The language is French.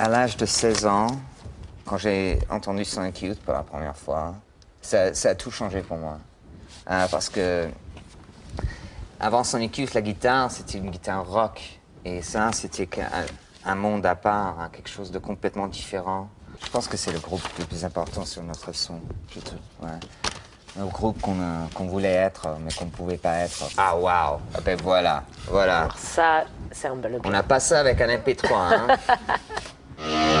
À l'âge de 16 ans, quand j'ai entendu Sonic Youth pour la première fois, ça, ça a tout changé pour moi. Euh, parce que avant Sonic Youth, la guitare, c'était une guitare rock. Et ça, c'était un monde à part, hein, quelque chose de complètement différent. Je pense que c'est le groupe le plus important sur notre son. je trouve, ouais. Le groupe qu'on euh, qu'on voulait être, mais qu'on ne pouvait pas être. Ah, waouh! Ah ben voilà, voilà. Ça, c'est un bel On n'a pas ça avec un MP3. Hein. Yeah.